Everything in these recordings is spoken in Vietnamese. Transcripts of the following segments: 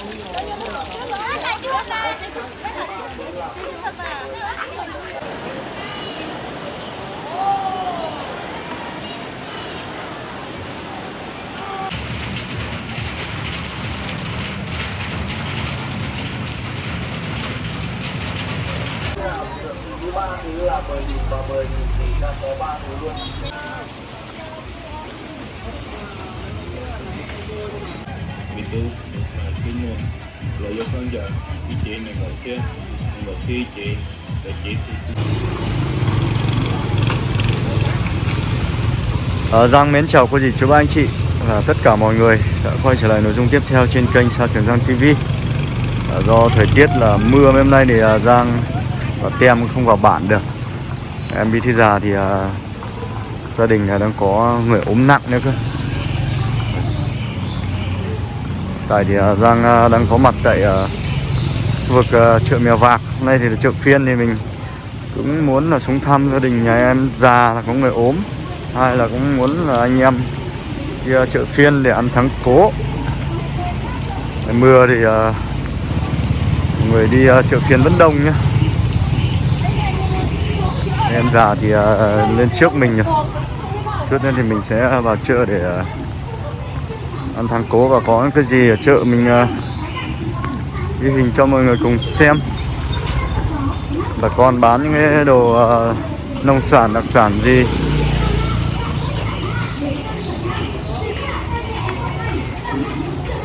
thứ ba thứ là mười nghìn và mười nghìn thì ta có ba thứ luôn. Tu cái nguồn lợi dụng hơn giờ cái chị này ngồi kia ngồi kia chị để chị Ờ, Giang mến chào cô dì chú ba anh chị và tất cả mọi người. Đã quay trở lại nội dung tiếp theo trên kênh Sa Trường Giang TV ờ, Do thời tiết là mưa hôm nay thì à, Giang và Tem không vào bản được. Em đi thi già thì à, gia đình là đang có người ốm nặng nữa cơ. Tại thì à, Giang à, đang có mặt tại khu vực chợ Mèo Vạc. Hôm nay thì là chợ phiên thì mình cũng muốn là xuống thăm gia đình nhà em, già là có người ốm hay là cũng muốn là anh em đi chợ phiên để ăn thắng cố. Trời mưa thì người đi chợ phiên vẫn đông nhá. Em già thì lên trước mình rồi chút nữa thì mình sẽ vào chợ để ăn thắng cố và có cái gì ở chợ mình uh, ghi hình cho mọi người cùng xem. Bà con bán những cái đồ uh, nông sản đặc sản gì?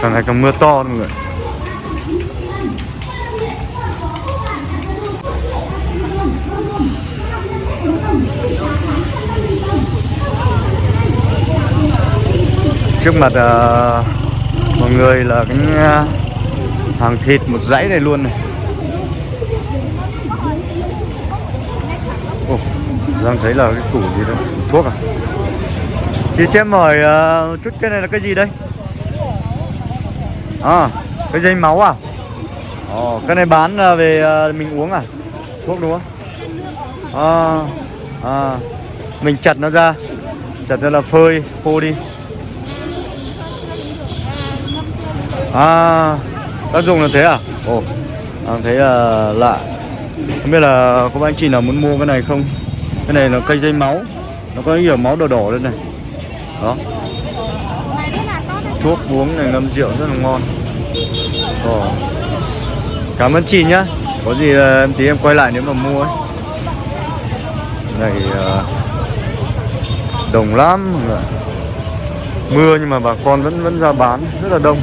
Càng ngày càng mưa to mọi người? Trước mặt uh, mọi người là cái uh, hàng thịt một dãy này luôn này Ồ, đang thấy là cái củ gì đó thuốc à chị cho em hỏi uh, chút cái này là cái gì đây À, cái dây máu à? Ồ, cái này bán là về à, mình uống à? Thuốc đúng không? À, à, mình chặt nó ra Chặt ra là phơi, khô đi À, tác dụng là thế à? Ồ, à, thấy là lạ. Không biết là có bác anh chị nào muốn mua cái này không? Cái này là cây dây máu. Nó có nhiều máu đỏ đỏ lên này. Đó. Thuốc uống này ngâm rượu rất là ngon. Ồ. cảm ơn chị nhá. Có gì à, em tí em quay lại nếu mà mua ấy. Này à, đồng lắm. Mọi người. mưa nhưng mà bà con vẫn vẫn ra bán. Rất là đông.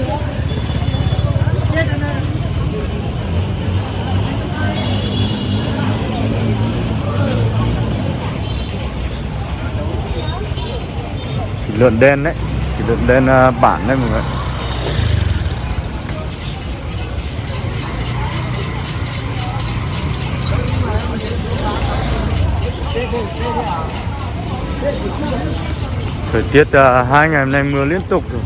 Lợn đen đấy thịt lợn đen à, bản đấy mọi người Thời tiết uh, hai ngày hôm nay mưa liên tục rồi.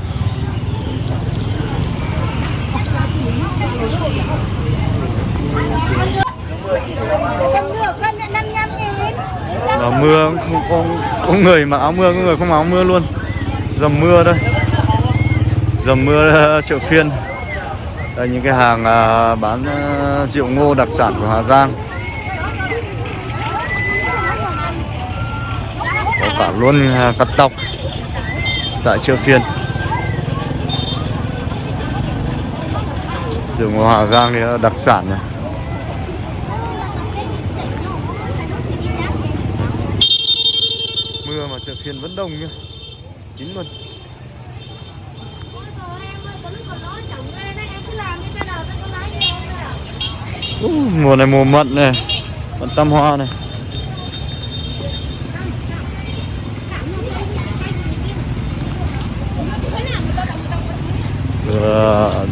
Nó mưa không có, có người mặc áo mưa, có người không mặc áo mưa luôn. Dầm mưa đây Dầm mưa ờ, chợ phiên. Đây, những cái hàng ờ, bán ờ, rượu ngô đặc sản của Hà Giang. Có cả luôn cắt tóc Tại chợ phiên. Rượu ngô Hà Giang thì đặc sản này Mưa mà chợ phiên vẫn đông nhá chín luôn. Uh, mùa này mùa mận này Mận tam hoa này. Vừa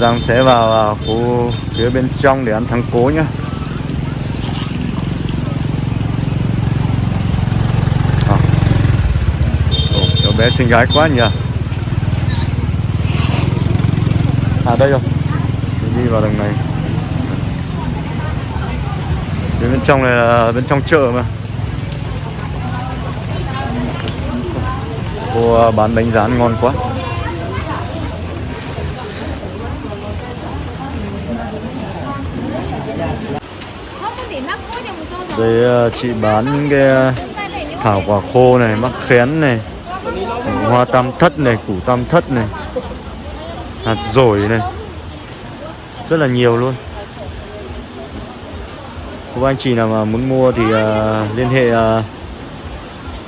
Giang sẽ vào, vào khu phía bên trong để ăn thắng cố nhá. bé xinh gái quá nhỉ? À đây rồi. Mình đi vào đường này. Bên, bên trong này là bên trong chợ mà. Cô à, bán bánh rán ngon quá. Đây à, chị bán cái à, thảo quả khô này mắc khén này. Hoa tam thất này, củ tam thất này. Hạt dổi này. Rất là nhiều luôn. Các anh chị nào mà muốn mua thì uh, liên hệ uh,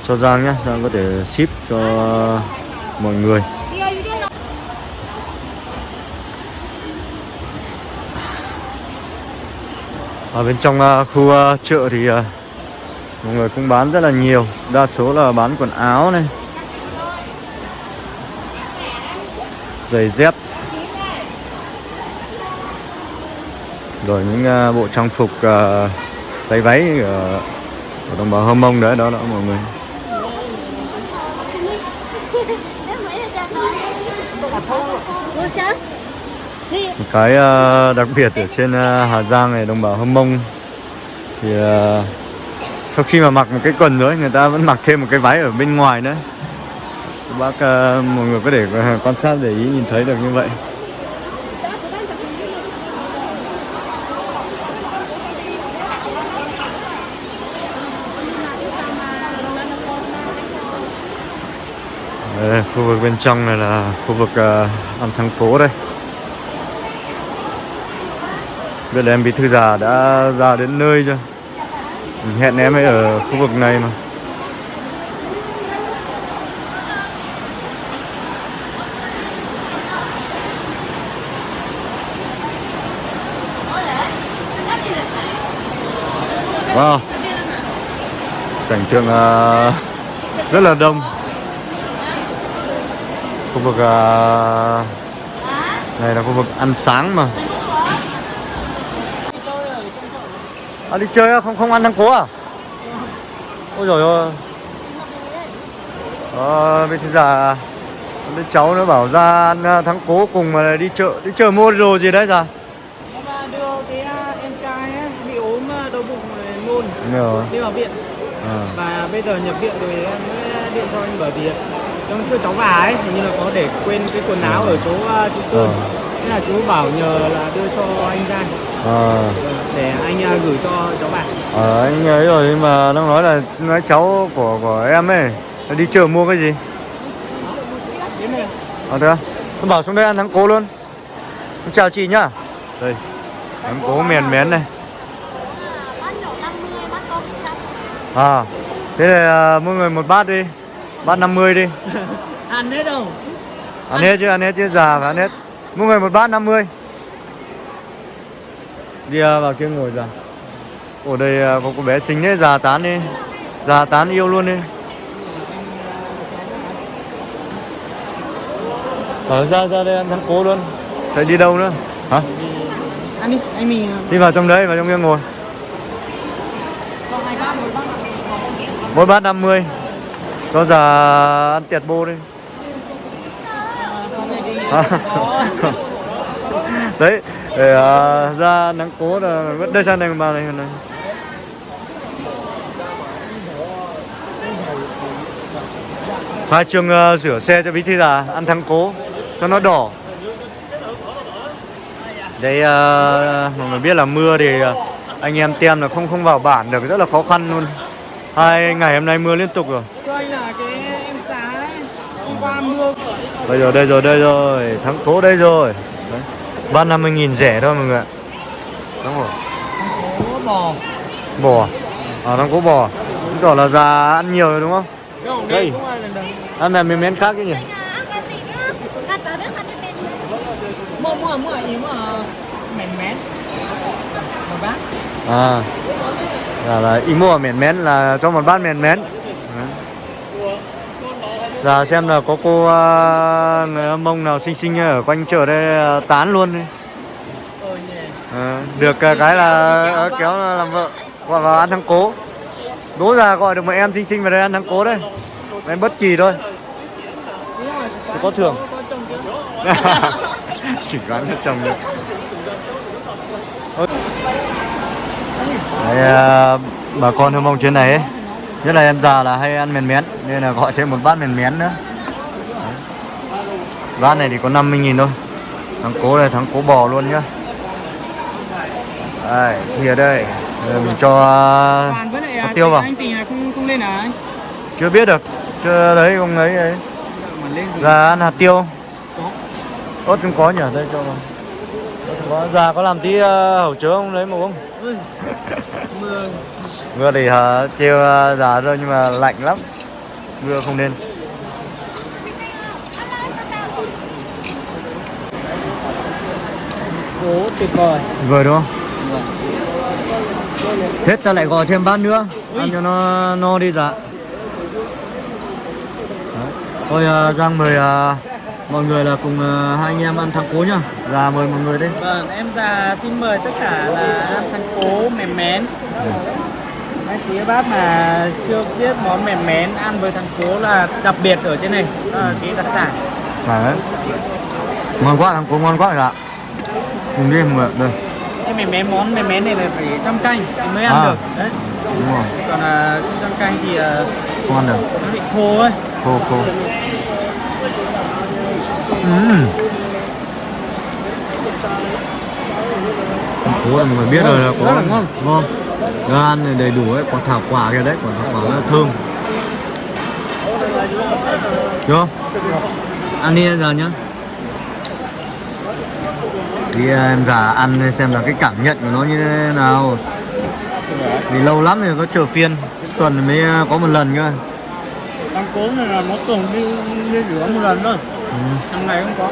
cho Giang nhé Giang có thể ship cho mọi người. Ở bên trong uh, khu uh, chợ thì uh, mọi người cũng bán rất là nhiều. Đa số là bán quần áo này. Giày dép. Rồi những uh, bộ trang phục uh, váy váy à, ở, ở đồng bào Hâm Mông đấy đó đó mọi người. Một cái uh, đặc biệt ở trên uh, Hà Giang này đồng bào Hâm Mông thì uh, sau khi mà mặc một cái quần rồi người ta vẫn mặc thêm một cái váy ở bên ngoài nữa bác ờ, mọi người có thể ờ, quan sát để ý nhìn thấy được như vậy. Đây, khu vực bên trong này là khu vực ờ, uh, ăn thắng phố đây. Biết là em bí thư già đã ra đến nơi chưa? Ừ, hẹn em ấy ở khu vực này mà. Wow Cảnh tượng uh, rất là đông Khu vực uh, này là khu vực ăn sáng mà À, đi chơi không không ăn thắng cố à? Ôi trời ơi. Ờ, bây giờ đứa cháu nó bảo ra ăn à, thắng cố cùng mà đi chợ đi chợ mua đồ gì đấy ra Nó mà đưa cái à, em trai ấy, bị ốm à, đau bụng rồi nôn rồi đi vào viện. À. và bây giờ nhập viện rồi em mới điện cho anh bởi vì trong chưa cháu vào ấy hình như là có để quên cái quần áo ở chỗ à, chú Sơn. Ờ. thế là chú bảo nhờ là đưa cho anh ra. À. để anh à, gửi cho cháu bà Ờ, anh ấy rồi nhưng mà nó nói là nói cháu của của em ấy nó đi chợ mua cái gì? Này à thế à? bảo xuống đây ăn thắng cố luôn. Chào chị nhá. Đây. Thắng cố miền mén này à thế thì à, mỗi người một bát đi. Bát 50 đi. Ăn hết đâu? Ăn hết chứ ăn hết chứ già phải ăn hết. Mỗi người một bát 50 đi à, vào kia ngồi ra ở đây có cô bé xinh đấy già tán đi. Già tán yêu luôn đi. Ở ra ra đây ăn thắng cố luôn. Thấy đi đâu nữa? Hả? Ăn đi anh mình đi vào trong đấy vào trong kia ngồi cho hai bát một bát mỗi bát 50 có già ăn tiệt bô đi. À. đấy để uh, ra nắng cố là vẫn đây sang đây mà này này. Hai trường uh, à, rửa xe cho bí thư là ăn thắng cố cho nó đỏ. Đấy uh, mọi người biết là mưa thì uh, anh em tem là không không vào bản được rất là khó khăn luôn hai ngày hôm nay mưa liên tục rồi. Cho anh là cái em xá ấy hôm qua mưa đây rồi đây rồi đây rồi. Thắng cố đây rồi. Đấy. ba năm mươi nghìn rẻ thôi mọi người ạ. Rồi. Có bò. Bò à? Thắng cố bò chứng tỏ là già ăn nhiều rồi đúng không? Đây. ăn mèm miếng miếng khác chứ nhỉ? Mua mua mua ý mà mén. Một bát à là, là ý mua miếng mén là cho một bát miếng mén. Giờ xem là có cô à, người Hâm mông nào xinh xinh ở quanh chợ đây à, tán luôn đi. ờ À, được à, cái là à, kéo là làm vợ gọi vào ăn thắng cố đố ra gọi được một em xinh xinh vào đây ăn thắng cố đây em bất kỳ thôi quán có thưởng. chỉ quán cho chồng được à, bà con hâm mông trên này ấy nhất là em già là hay ăn mèn mén nên là gọi thêm một bát mèn mén nữa. Bát này thì có 50 nghìn thôi. Thắng cố này thắng cố bò luôn nhá. Đây thìa đây Giờ mình cho hạt à, tiêu vào. anh tình là không không lên à chưa biết được chưa đấy không ấy ấy. Thì ra ăn hạt tiêu. Ớt không có nhỉ đây cho vào. Không có già có làm tí uh, hậu chớ không lấy một không mưa mưa thì trêu uh, già rồi nhưng mà lạnh lắm. Mưa không nên. Cố tuyệt vời. Vừa đúng không? Hết ta lại gọi thêm bát nữa. Ăn cho nó no đi dạ. Đấy. thôi uh, giang mời uh, mọi người là cùng uh, hai anh em ăn thắng cố nhá già mời mọi người đi. Vâng em già xin mời tất cả là ăn thắng cố mềm mén. Mấy phía bác mà chưa biết món mềm mén ăn với thắng cố là đặc biệt ở trên này. Đó là cái đặc sản. Đấy. ngon quá thắng cố ngon quá dạ cùng đi mọi người đây. Cái mềm mén món mềm mén này là phải trăm canh thì mới ăn À. được. Đấy. đúng rồi. Còn là trăm canh thì à, không ăn được. nó bị khô ấy. Khô khô. Ừm. Cố là mọi biết rồi là có ngon. ngon. Gan này đầy đủ ấy quả thảo quả kia đấy quả thảo quả nó thơm. Không ăn đi giờ nhá. Thì à, em già ăn xem là cái cảm nhận của nó như thế nào. Vì lâu lắm rồi có chờ phiên tuần mới à, có một lần cơ. Thắng cố này là mỗi tuần đi đi rửa một lần thôi. Ừ. hàng ngày không có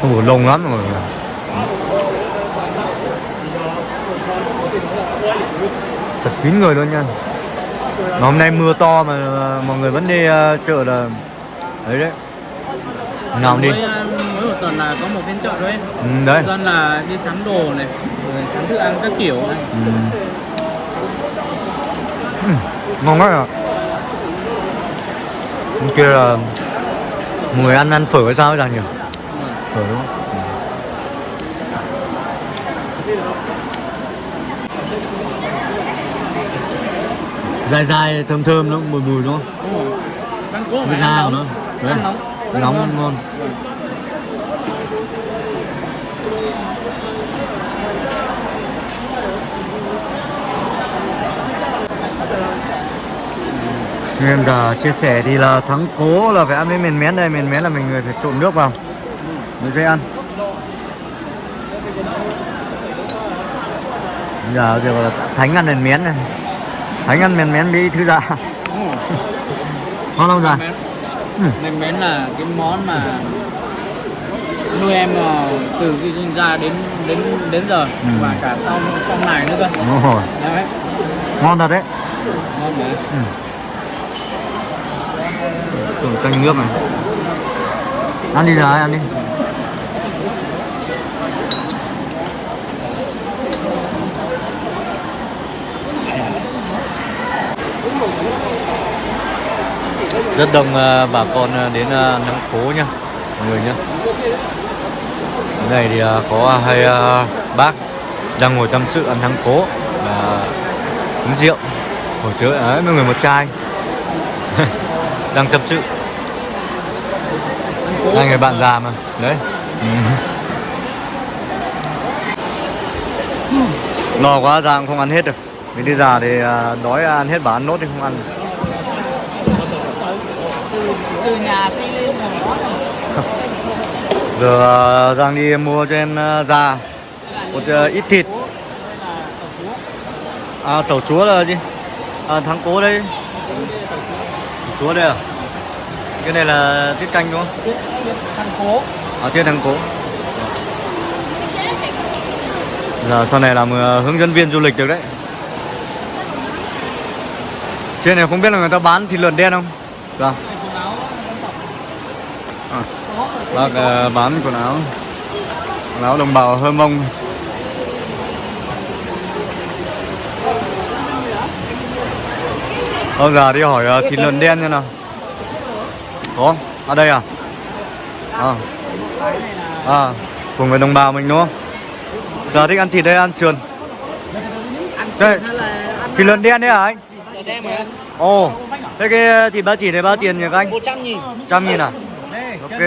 không có lông lắm rồi thật kín người luôn nha. Mà hôm nay mưa to mà mọi người vẫn đi à, chợ là đấy đấy. Nào đi. Mỗi, à, mỗi một tuần là có một phiên chợ em ừ, đấy. Dân là đi sắm đồ này sắm thức ăn các kiểu này. Ừ. Ừ, ngon quá à. Kia là mọi người ăn ăn phở hay sao ấy là nhỉ phở đúng không dài dài thơm thơm nó mùi mùi đúng không? Đúng rồi thắng cố cái da của nóng nó. Đấy. Nóng. Nóng ngon. em đã chia sẻ thì là thắng cố là phải ăn với miền mén đây. Miền mén là mình người phải trộn nước vào mới dễ ăn. Giờ giờ gọi là thánh ăn miền mén này. Thánh ăn miền mén đi thư dạ ngon không dạ. Ừ. Mén mén là cái món mà nuôi em ờ, từ khi sinh ra đến đến đến giờ. Ừ. và cả sau sau này nữa cơ. Đúng rồi. Đấy. Ngon thật đấy. Ngon đấy. Tưởng canh nước này. Ăn đi rồi, ăn đi Rất đông ờ, bà con ờ, đến ờ, nắng phố nha Mọi người nhá. Cái này thì ờ, có hai bác đang ngồi tâm sự ăn thắng cố và uống rượu. Ngồi chơi ấy, mọi người một chai. Đang tâm sự. Hai người bạn già mà đấy. No quá già cũng không ăn hết được. Mình đi già thì đói ăn hết bà ăn nốt thì không ăn. được nhà phi lên là món giờ à, giang đi mua cho em à, già. Một à, ít thịt. À tàu chúa là gì? À, thắng cố đây tàu chúa đây à? Cái này là tiết canh đúng không? Thắng cố. À, tiết thắng cố. Giờ sau này làm ờ, hướng dẫn viên du lịch được đấy. Trên này không biết là người ta bán thịt lợn đen không? Vâng. Bác ờ, bán quần áo Quần áo đồng bào hơ mông Ông già đi hỏi ờ, thịt lợn đen như nào Có? Ở đây à? À À, của người đồng bào mình đúng không? Giờ thích ăn thịt đây ăn sườn Đây. hay Thịt lợn đen đấy hả anh? Ồ Thế cái thịt ba chỉ này bao tiền nhỉ các anh? 100 nghìn Trăm nghìn à? Ok.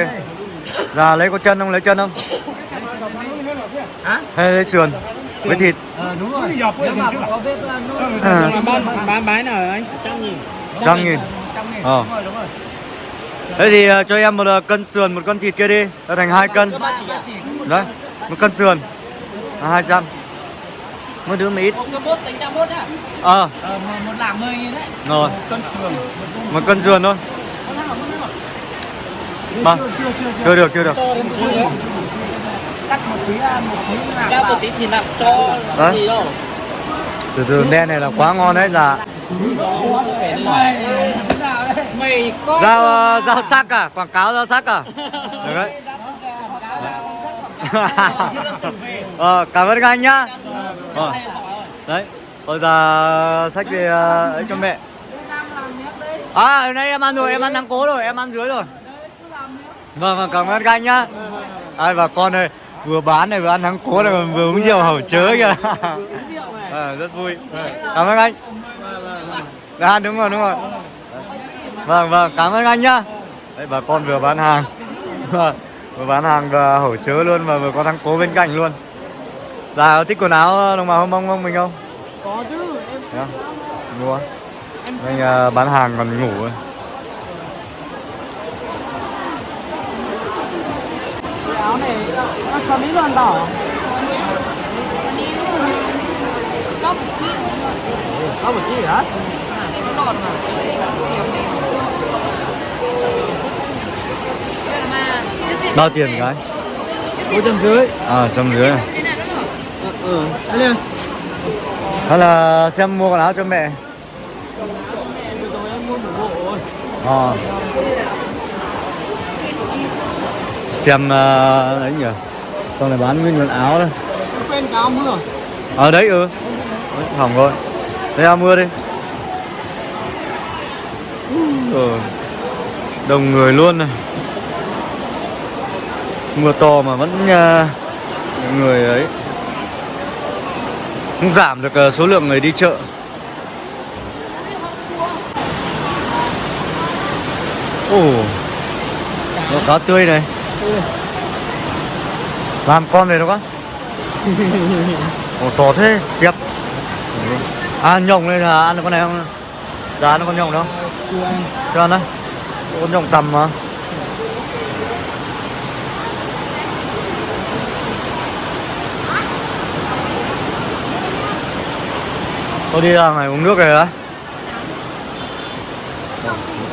Dạ lấy có chân không? Lấy chân không? hả? Hay lấy sườn? Với thịt? Ờ đúng rồi. Nếu mà có bếp ăn nốt À. bán bán. nào anh. Trăm nghìn. Trăm nghìn. Ờ. đúng rồi đúng rồi. Thế thì ờ, cho em một ờ, cân sườn một cân thịt kia đi. Đã thành hai cân. đấy một cân sườn. Là hai trăm. Mỗi đứa một ít. Bốt đánh trăm bốt nhá. Ờ. Ờ một, nghìn đấy. Rồi. Một cân sườn một cân sườn thôi Vâng. chưa được chưa được. Cắt một tí ăn một tí làm ra một tí thì nặng cho Đấy. gì đâu. Từ từ đen này là quá ngon đấy dạ. Rau ờ, rau sắc à? Quảng cáo rau sắc à? Được đấy. Ờ, cảm ơn các anh nhá. Ờ. đấy bây giờ sách về ờ, ấy cho mẹ. À hôm nay em ăn rồi em ăn thắng cố rồi em ăn dưới rồi vâng vâng cảm ơn các anh nhá. Ai và con ơi vừa bán này vừa ăn thắng cố này vừa uống rượu hầu chớ kìa. Ờ, rất vui. Cảm ơn anh. À đúng rồi đúng rồi. Vâng vâng cảm ơn anh nhá. Đấy bà con vừa bán hàng. Vừa bán hàng và hổ chớ luôn và vừa có thằng cố bên cạnh luôn. Là thích quần áo đồng bào hông mông không mình không? Có chứ em không? mua. Anh à, bán hàng còn ngủ ấy. Áo này nó cho mỹ luôn đỏ có một chiếc có một chi hả nó đọt mà Đây là mà cái chuyện bao tiền cái bốn trăm dưới à trăm dưới à. ừ đấy lên hay là xem mua quần áo cho mẹ rồi em mua một bộ rồi ờ xem uh, ấy nhỉ? Con này bán nguyên quần áo đấy quên cái áo mưa ở đấy ừ. Đấy, hỏng rồi. Đây ao mưa đi. Ừ. đông người luôn này. Mưa to mà vẫn uh, người ấy không giảm được uh, số lượng người đi chợ. Ồ. Có cá tươi này làm con này đâu có Ồ to thế chép. À nhộng này là ăn được con này không? Dạ ăn được con nhộng đâu chưa anh Chưa ăn đấy. Con nhộng tầm mà. Tôi đi ra ngoài uống nước này á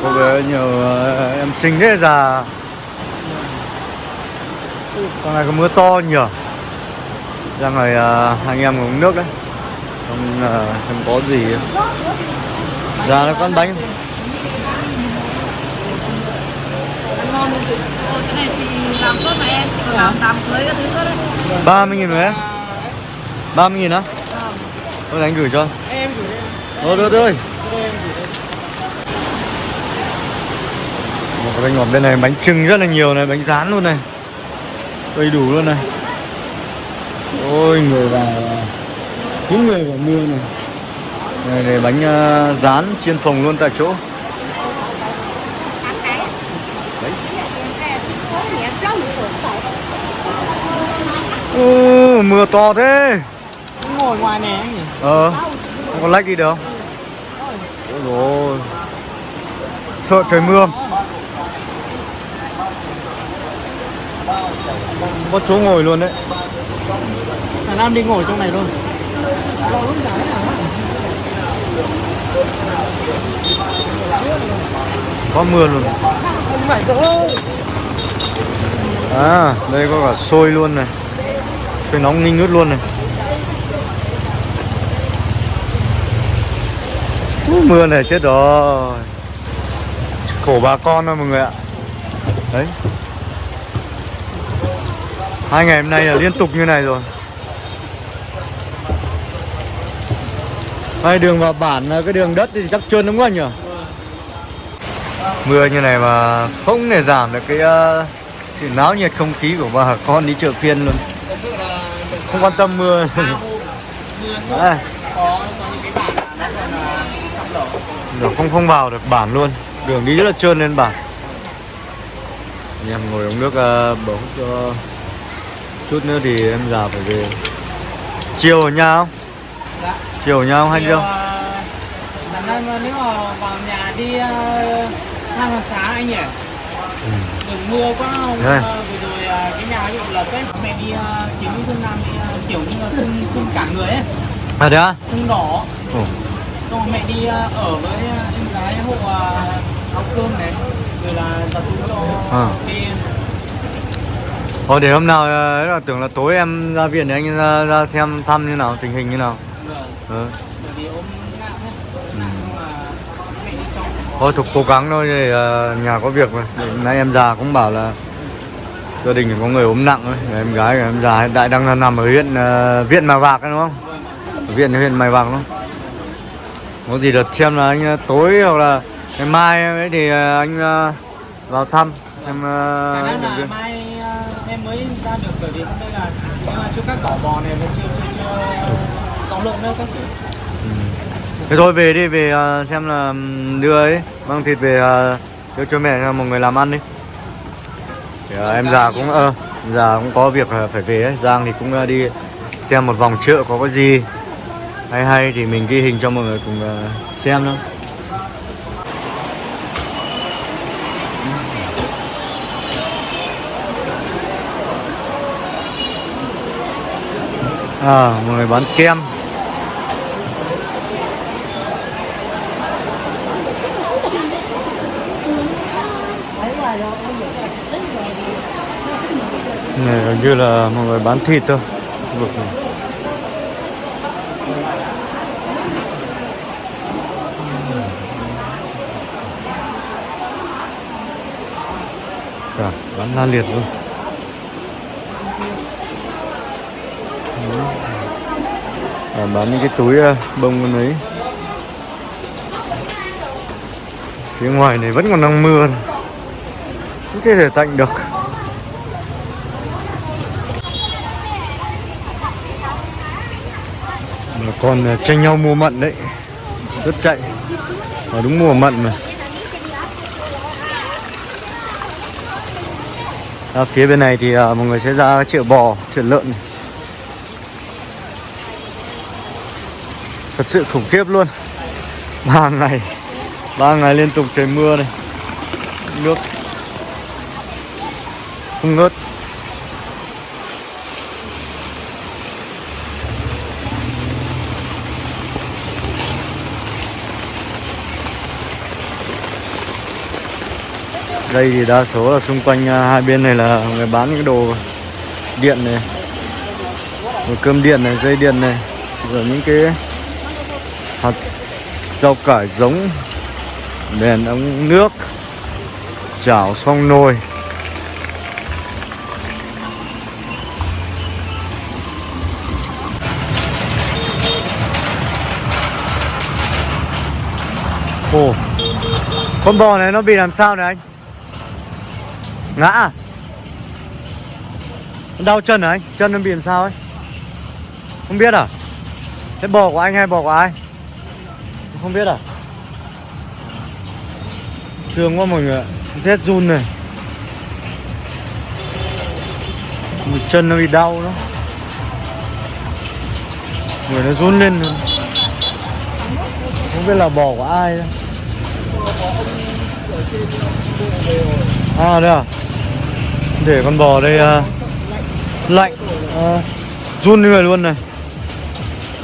Có vẻ nhiều ờ, em xinh thế già con này có mưa to nhỉ? Ra ngoài à, anh em uống nước đấy. Không à, không có gì. Ra nó con bánh. Ngon mươi cái này thì làm em làm thứ tốt đấy 30 nghìn rồi đấy. 30 nghìn á? Thôi anh gửi cho. Em gửi em Thôi. Được ơi Một cái bánh ngọt bên này bánh trưng rất là nhiều này Bánh rán luôn này. Đầy đủ luôn này. Ôi người vào. Những người vào mưa này. Này, này bánh à, rán chiên phồng luôn tại chỗ. Ô, mưa to thế. Ngồi ngoài nhỉ? Ờ. Không có lách đi được. Dồi Sợ trời mưa Có chỗ ngồi luôn đấy. Thằng Nam đi ngồi trong này luôn. Có mưa luôn. À đây có cả xôi luôn này. Xôi nóng ninh ngứt luôn này. Ú, Mưa này chết rồi. Khổ bà con thôi mọi người ạ. Đấy Hai ngày hôm nay là liên tục như này rồi. Hai đường vào bản cái đường đất thì chắc trơn đúng không nhỉ? Mưa như này mà không thể giảm được cái uh, sự náo nhiệt không khí của bà con đi chợ phiên luôn. Không quan tâm mưa. Đổ đường không không vào được bản luôn. Đường đi rất là trơn lên bản. Anh em ngồi uống nước uh, bầu hút cho chút nữa thì em già phải về chiều ở nhà không Dạ. chiều ở nhà không hay không à, Lần này mà nếu mà vào nhà đi uh, hai hàng sáng anh nhỉ? Ừ. Đừng mưa quá không? Vừa rồi cái nhà bị lật ấy. Mẹ đi uh, kiếm Xuân Nam đi uh, kiểu như là sưng, sưng cả người ấy. à đấy á Sưng đỏ. Ồ. Xong mẹ đi uh, ở với em gái hộ uh, áo cơm này. Rồi là tập trung cho À. đi Thôi để hôm nào ờ, ấy là tưởng là tối em ra viện để anh ra, ra xem thăm như nào tình hình như nào Vâng. ừ. Đi trong. thôi thục cố gắng thôi để ờ, nhà có việc mà Để nãy em già cũng bảo là gia đình có người ốm nặng ấy. em gái em già hiện tại đang nằm ở huyện ờ, viện Mèo Vạc đúng không ở viện huyện Mèo Vạc đúng không có gì đợt xem là anh ờ, tối hoặc là ngày mai ấy thì ờ, anh ờ, vào thăm xem ờ, viện. mai uh, em mới ra được bởi vì hôm nay là nhưng mà chưa các cỏ bò này vẫn chưa chưa chưa có lượng nữa các kiểu ừ. Thế thôi về đi, về à, xem là ừ, đưa ấy, mang thịt về cho đưa cho mẹ một người làm ăn đi. Thì, ờ, em già cũng ờ, già cũng có việc phải về ấy. Giang thì cũng đi xem một vòng chợ có cái gì hay hay thì mình ghi hình cho mọi người cùng xem thôi. Ờ, à, một người bán kem. Này gần như là mọi người bán thịt thôi. Vực này. cả bán la liệt luôn. À, bán những cái túi ờ, bông con ấy. Phía ngoài này vẫn còn đang mưa không thể tạnh được. Bà còn ờ, tranh nhau mua mận đấy. Rất chạy. Ở đúng mùa mận mà. À, phía bên này thì à, mọi người sẽ ra chợ bò chợ lợn này. Thật sự khủng khiếp luôn. Ba ngày ba ngày liên tục trời mưa này. Nước. Không ngớt. Đây thì đa số là xung quanh à, hai bên này là người bán cái đồ điện này. Đồ cơm điện này, dây điện này. Rồi những cái hạt rau cải giống đèn ống nước, chảo xong nồi Ồ, Con bò này nó bị làm sao này anh? Ngã à? Đau chân hả anh? Chân nó bị làm sao ấy? Không biết à? Thế bò của anh hay bò của ai? Không biết à? Thương quá mọi người ạ Rét run này. Một chân nó bị đau đó Người nó run lên luôn. Không biết là bò của ai đâu. À đây à. Để con bò đây à, Lạnh à, Run người luôn này.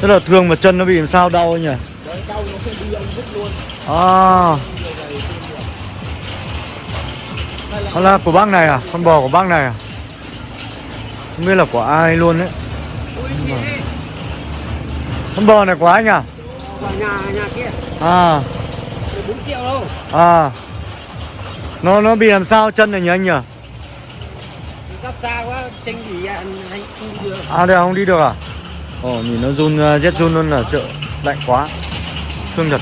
Rất là thương mà chân nó bị làm sao đau nhỉ? Ấy nhỉ À. Nó là của bác này à? Con bò của bác này à? Không biết là của ai luôn đấy. Con bò này của anh à? Nhà nhà kia. À. 4 triệu đâu. À. Nó nó bị làm sao? Chân này nhỉ anh nhỉ? Sắp xa quá tranh gì anh không được. À đây à, không đi được à? Ồ nhìn nó run uh, rét run luôn ở chợ Lạnh quá. Thương thật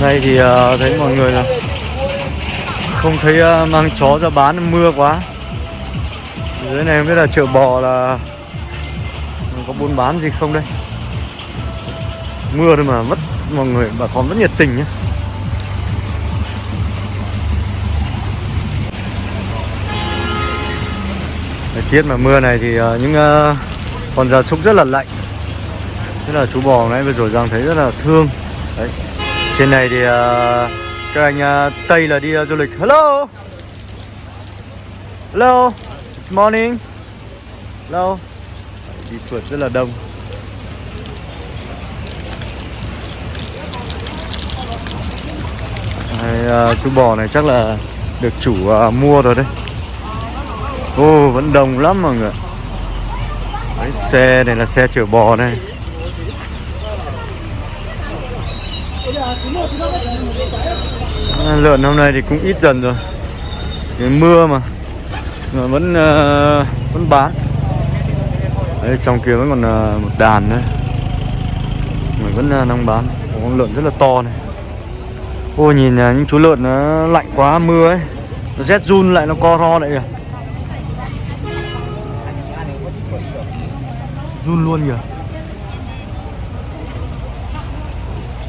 nay thì uh, thấy mọi người là không thấy uh, mang chó ra bán mưa quá. Dưới này không biết là chợ bò là có buôn bán gì không đây? Mưa thôi mà mất mọi người bà con rất nhiệt tình nhé. Thời tiết mà mưa này thì uh, những uh, con gia súc rất là lạnh. Thế là chú bò nãy vừa rồi rằng thấy rất là thương. Đấy. Trên này thì uh, các anh uh, Tây là đi uh, du lịch. Hello? Hello? It's morning. Hello? Đi phượt rất là đông. Đây, uh, chú bò này chắc là được chủ uh, mua rồi đấy. Ô vẫn đông lắm mọi người Đấy, xe này là xe chở bò này. Lợn hôm nay thì cũng ít dần rồi. Cái mưa mà. Mà vẫn uh, vẫn bán. Đấy trong kia vẫn còn uh, một đàn nữa Mình vẫn uh, đang bán. Có con lợn rất là to này. Ô nhìn uh, những chú lợn nó lạnh quá mưa ấy. Nó rét run lại nó co ro lại kìa. Run luôn kìa.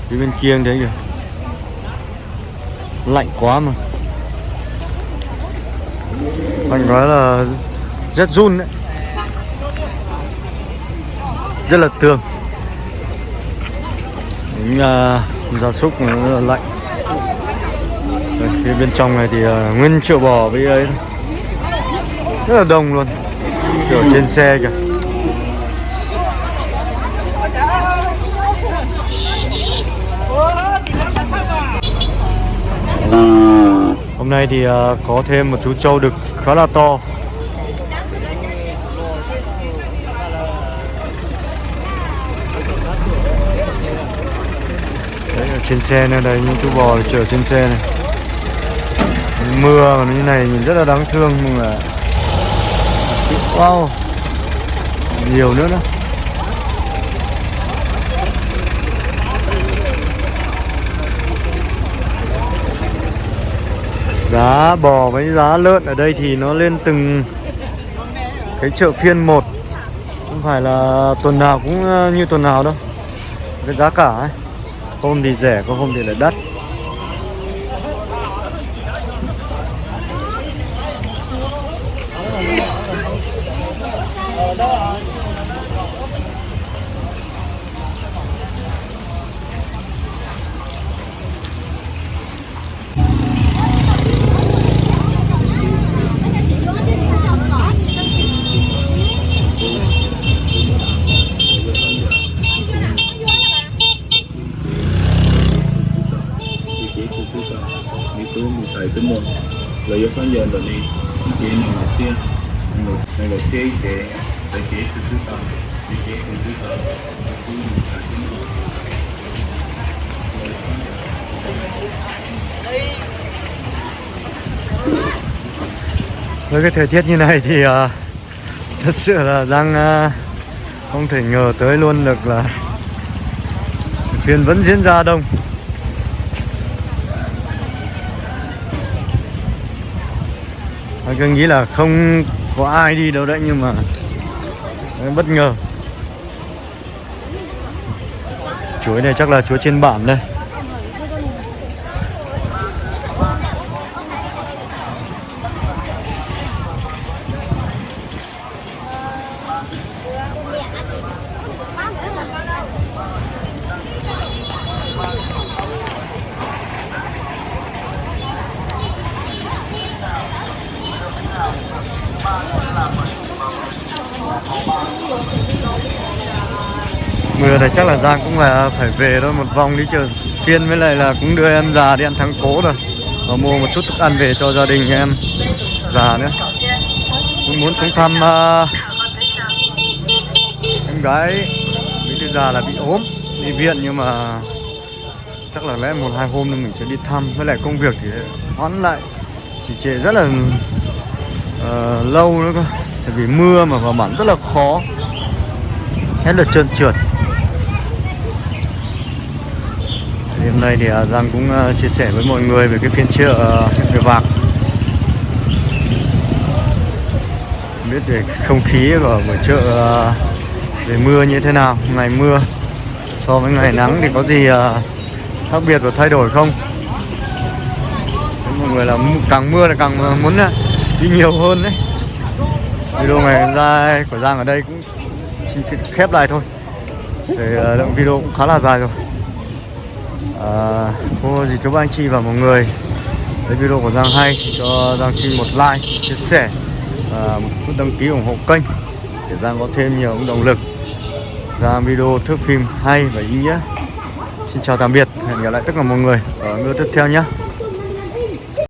Phía bên kia anh thấy kìa lạnh quá mà. Anh nói là rất run đấy. Rất là tường những uh, gia súc nó rất là lạnh. Đây, phía bên trong này thì uh, nguyên triệu bò với ấy. Rất là đông luôn. Ở trên xe kìa. Hôm nay thì à, có thêm một chú trâu đực khá là to. Đấy, ở trên xe này, đây, những chú bò chở trên xe này. Mưa mà như này nhìn rất là đáng thương, nhưng mà Wow. Nhiều nữa nữa Giá bò với giá lợn ở đây thì nó lên từng cái chợ phiên một. Không phải là tuần nào cũng ờ, như tuần nào đâu. Cái giá cả ấy Hôm thì rẻ, có hôm thì lại đắt. Với cái thời tiết như này thì uh, thật sự là đang uh, ờ, không thể ngờ tới luôn được là phiên vẫn diễn ra đông Anh cứ nghĩ là không có ai đi đâu đấy nhưng mà bất ngờ. Chuối này chắc là chuối trên bản đây. Chắc là Giang cũng là phải về thôi một vòng đi chơi. Phiên với lại là cũng đưa em già đi ăn thắng cố rồi và mua một chút thức ăn về cho gia đình em già nữa. Cũng muốn xuống thăm uh, em gái. Bí thư già là bị ốm đi viện nhưng mà chắc là lẽ một hai hôm nữa mình sẽ đi thăm. Với lại công việc thì hoãn lại chỉ trễ rất là uh, lâu nữa cơ. Tại vì mưa mà vào bản rất là khó. Hết là trơn trượt. Thì hôm nay thì à, Giang cũng à, chia sẻ với mọi người về cái phiên chợ về huyện Vạc biết về không khí của buổi chợ à, về mưa như thế nào, ngày mưa. So với ngày nắng thì có gì khác biệt và thay đổi không? Mọi người là càng mưa là càng muốn đi nhiều hơn đấy. Video ngày ra của Giang ở đây cũng xin khép lại thôi. Thì lượng video cũng khá là dài rồi à, cô dì chú anh chị và mọi người. Thấy video của Giang hay thì cho Giang xin một like chia sẻ và một nút đăng ký ủng hộ kênh để Giang có thêm nhiều động lực. Ra video thước phim hay và ý nghĩa. Xin chào tạm biệt hẹn gặp lại tất cả mọi người ở video tiếp theo nhé.